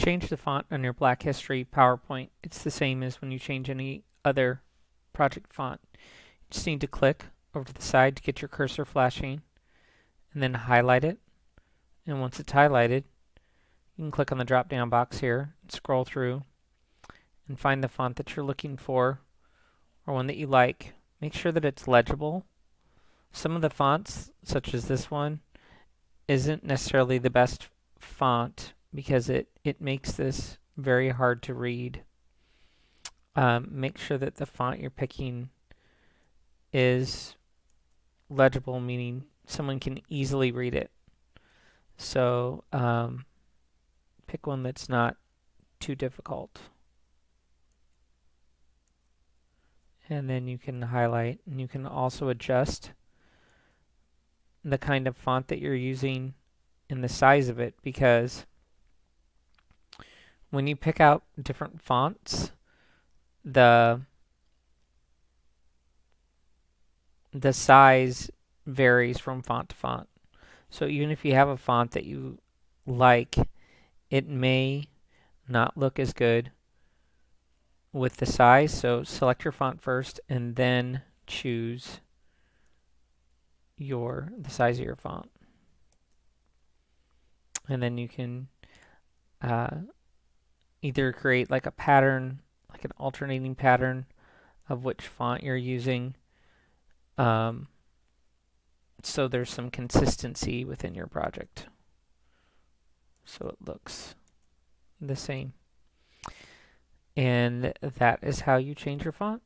change the font on your Black History PowerPoint, it's the same as when you change any other project font. You just need to click over to the side to get your cursor flashing and then highlight it. And once it's highlighted, you can click on the drop down box here and scroll through and find the font that you're looking for or one that you like. Make sure that it's legible. Some of the fonts, such as this one, isn't necessarily the best font because it, it makes this very hard to read. Um, make sure that the font you're picking is legible, meaning someone can easily read it. So um, pick one that's not too difficult. And then you can highlight and you can also adjust the kind of font that you're using and the size of it because when you pick out different fonts, the the size varies from font to font. So even if you have a font that you like, it may not look as good with the size. So select your font first and then choose your the size of your font. And then you can uh, either create like a pattern, like an alternating pattern of which font you're using. Um, so there's some consistency within your project. So it looks the same. And that is how you change your font.